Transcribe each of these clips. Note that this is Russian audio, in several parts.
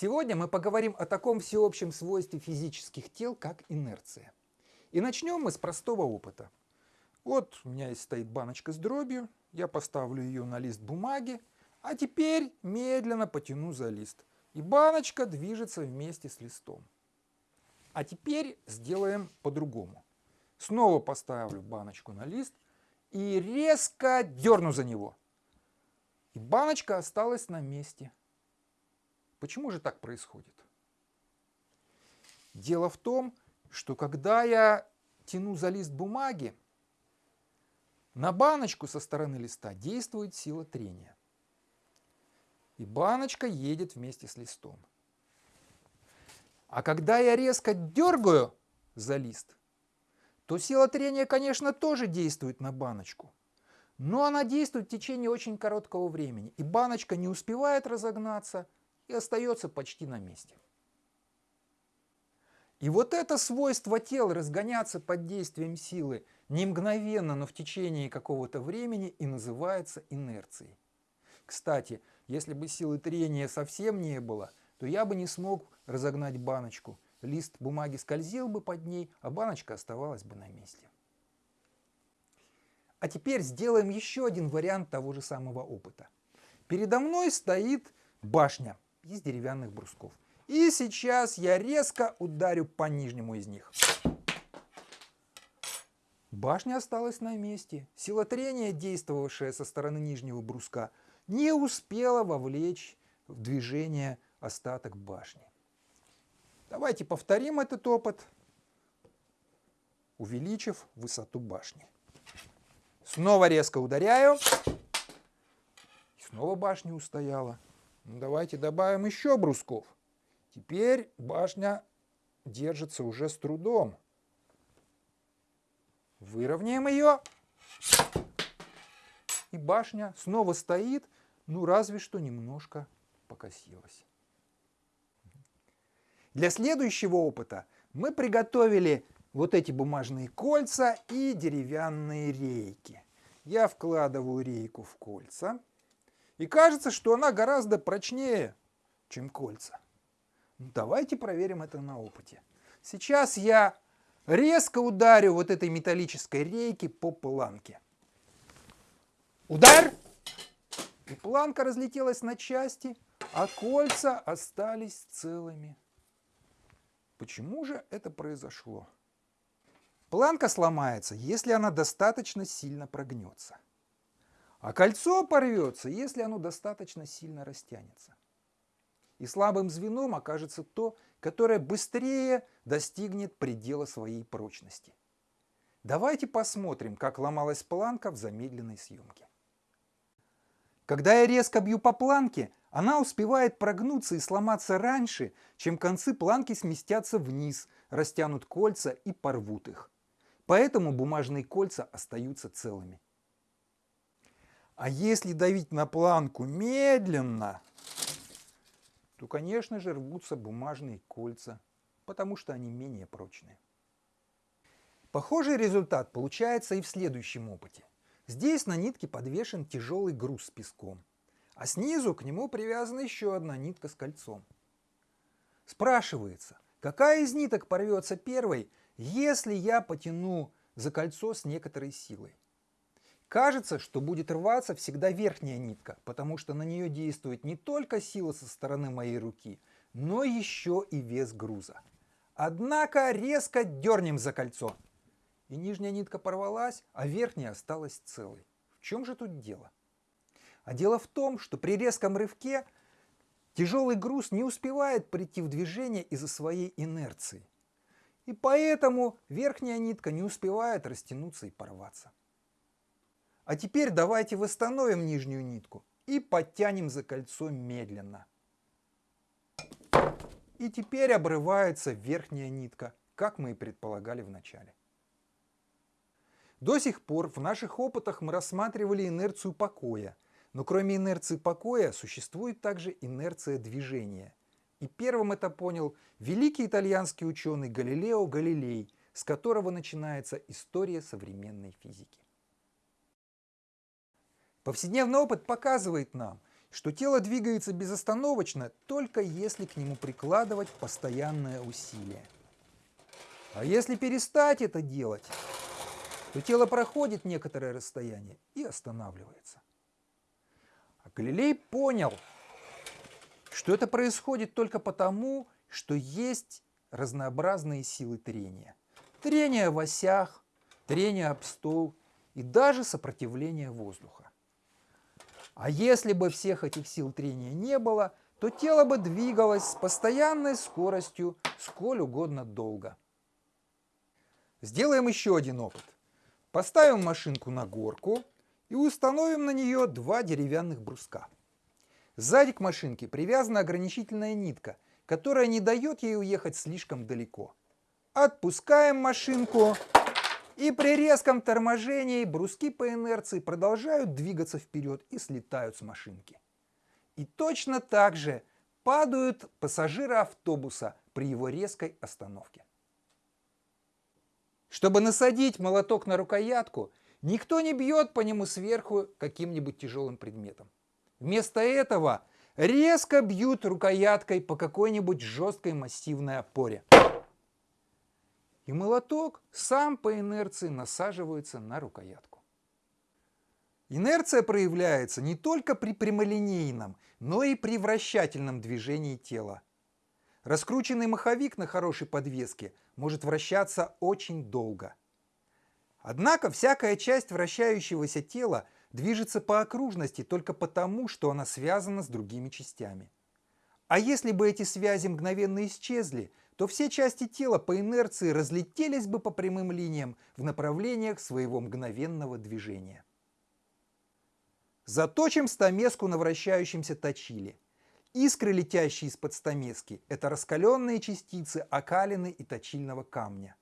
Сегодня мы поговорим о таком всеобщем свойстве физических тел, как инерция. И начнем мы с простого опыта. Вот у меня есть стоит баночка с дробью, я поставлю ее на лист бумаги, а теперь медленно потяну за лист. И баночка движется вместе с листом. А теперь сделаем по-другому. Снова поставлю баночку на лист и резко дерну за него. И баночка осталась на месте. Почему же так происходит? Дело в том, что когда я тяну за лист бумаги, на баночку со стороны листа действует сила трения. И баночка едет вместе с листом. А когда я резко дергаю за лист, то сила трения, конечно, тоже действует на баночку. Но она действует в течение очень короткого времени. И баночка не успевает разогнаться и остается почти на месте. И вот это свойство тел разгоняться под действием силы не мгновенно, но в течение какого-то времени и называется инерцией. Кстати, если бы силы трения совсем не было, то я бы не смог разогнать баночку – лист бумаги скользил бы под ней, а баночка оставалась бы на месте. А теперь сделаем еще один вариант того же самого опыта. Передо мной стоит башня из деревянных брусков. И сейчас я резко ударю по нижнему из них. Башня осталась на месте. Сила трения, действовавшая со стороны нижнего бруска, не успела вовлечь в движение остаток башни. Давайте повторим этот опыт, увеличив высоту башни. Снова резко ударяю. И снова башня устояла. Ну, давайте добавим еще брусков. Теперь башня держится уже с трудом. Выровняем ее. И башня снова стоит, ну разве что немножко покосилась. Для следующего опыта мы приготовили вот эти бумажные кольца и деревянные рейки. Я вкладываю рейку в кольца. И кажется, что она гораздо прочнее, чем кольца. Ну, давайте проверим это на опыте. Сейчас я резко ударю вот этой металлической рейки по планке. Удар! И планка разлетелась на части, а кольца остались целыми. Почему же это произошло? Планка сломается, если она достаточно сильно прогнется. А кольцо порвется, если оно достаточно сильно растянется. И слабым звеном окажется то, которое быстрее достигнет предела своей прочности. Давайте посмотрим, как ломалась планка в замедленной съемке. Когда я резко бью по планке, она успевает прогнуться и сломаться раньше, чем концы планки сместятся вниз, растянут кольца и порвут их. Поэтому бумажные кольца остаются целыми. А если давить на планку медленно, то, конечно же, рвутся бумажные кольца, потому что они менее прочные. Похожий результат получается и в следующем опыте. Здесь на нитке подвешен тяжелый груз с песком а снизу к нему привязана еще одна нитка с кольцом. Спрашивается, какая из ниток порвется первой, если я потяну за кольцо с некоторой силой? Кажется, что будет рваться всегда верхняя нитка, потому что на нее действует не только сила со стороны моей руки, но еще и вес груза. Однако резко дернем за кольцо. И нижняя нитка порвалась, а верхняя осталась целой. В чем же тут дело? А дело в том, что при резком рывке тяжелый груз не успевает прийти в движение из-за своей инерции. И поэтому верхняя нитка не успевает растянуться и порваться. А теперь давайте восстановим нижнюю нитку и подтянем за кольцо медленно. И теперь обрывается верхняя нитка, как мы и предполагали в начале. До сих пор в наших опытах мы рассматривали инерцию покоя – но кроме инерции покоя существует также инерция движения. И первым это понял великий итальянский ученый Галилео Галилей, с которого начинается история современной физики. Повседневный опыт показывает нам, что тело двигается безостановочно, только если к нему прикладывать постоянное усилие. А если перестать это делать, то тело проходит некоторое расстояние и останавливается. А Галилей понял, что это происходит только потому, что есть разнообразные силы трения. Трение в осях, трение об стол и даже сопротивление воздуха. А если бы всех этих сил трения не было, то тело бы двигалось с постоянной скоростью сколь угодно долго. Сделаем еще один опыт. Поставим машинку на горку и установим на нее два деревянных бруска. Сзади к машинке привязана ограничительная нитка, которая не дает ей уехать слишком далеко. Отпускаем машинку, и при резком торможении бруски по инерции продолжают двигаться вперед и слетают с машинки. И точно так же падают пассажиры автобуса при его резкой остановке. Чтобы насадить молоток на рукоятку, никто не бьет по нему сверху каким-нибудь тяжелым предметом. Вместо этого резко бьют рукояткой по какой-нибудь жесткой массивной опоре. И молоток сам по инерции насаживается на рукоятку. Инерция проявляется не только при прямолинейном, но и при вращательном движении тела. Раскрученный маховик на хорошей подвеске может вращаться очень долго. Однако всякая часть вращающегося тела движется по окружности только потому, что она связана с другими частями. А если бы эти связи мгновенно исчезли, то все части тела по инерции разлетелись бы по прямым линиям в направлениях своего мгновенного движения. Заточим стамеску на вращающемся точиле. Искры, летящие из-под стамески, это раскаленные частицы окалины и точильного камня.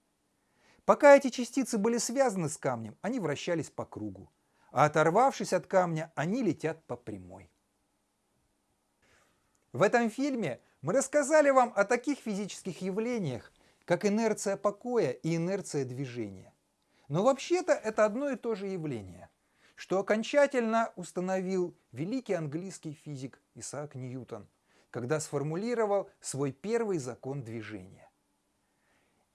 Пока эти частицы были связаны с камнем, они вращались по кругу, а оторвавшись от камня, они летят по прямой. В этом фильме мы рассказали вам о таких физических явлениях, как инерция покоя и инерция движения. Но вообще-то это одно и то же явление – что окончательно установил великий английский физик Исаак Ньютон, когда сформулировал свой первый закон движения.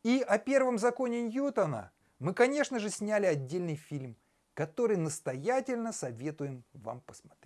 И о первом законе Ньютона мы, конечно же, сняли отдельный фильм, который настоятельно советуем вам посмотреть.